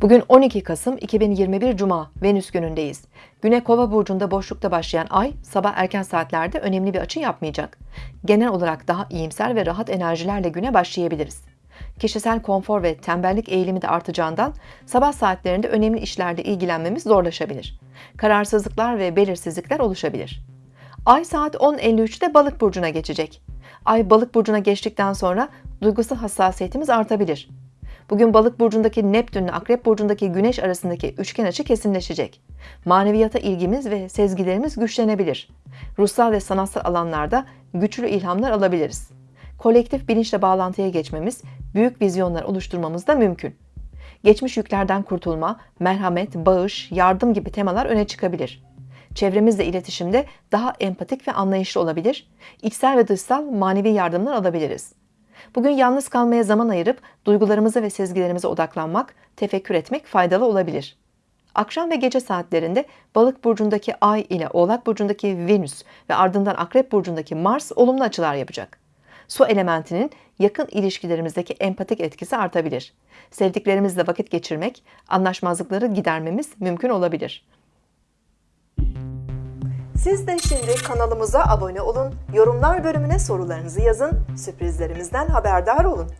Bugün 12 Kasım 2021 Cuma, Venüs günündeyiz. Güne Kova burcunda boşlukta başlayan ay sabah erken saatlerde önemli bir açı yapmayacak. Genel olarak daha iyimser ve rahat enerjilerle güne başlayabiliriz. Kişisel konfor ve tembellik eğilimi de artacağından sabah saatlerinde önemli işlerle ilgilenmemiz zorlaşabilir. Kararsızlıklar ve belirsizlikler oluşabilir. Ay saat 10.53'te balık burcuna geçecek. Ay balık burcuna geçtikten sonra duygusal hassasiyetimiz artabilir. Bugün balık burcundaki Neptün ile akrep burcundaki güneş arasındaki üçgen açı kesinleşecek. Maneviyata ilgimiz ve sezgilerimiz güçlenebilir. Ruhsal ve sanatsal alanlarda güçlü ilhamlar alabiliriz. Kolektif bilinçle bağlantıya geçmemiz, büyük vizyonlar oluşturmamız da mümkün. Geçmiş yüklerden kurtulma, merhamet, bağış, yardım gibi temalar öne çıkabilir. Çevremizle iletişimde daha empatik ve anlayışlı olabilir, içsel ve dışsal manevi yardımlar alabiliriz. Bugün yalnız kalmaya zaman ayırıp duygularımıza ve sezgilerimize odaklanmak, tefekkür etmek faydalı olabilir. Akşam ve gece saatlerinde Balık burcundaki Ay ile Oğlak burcundaki Venüs ve ardından Akrep burcundaki Mars olumlu açılar yapacak. Su elementinin yakın ilişkilerimizdeki empatik etkisi artabilir. Sevdiklerimizle vakit geçirmek, anlaşmazlıkları gidermemiz mümkün olabilir. Siz de şimdi kanalımıza abone olun, yorumlar bölümüne sorularınızı yazın, sürprizlerimizden haberdar olun.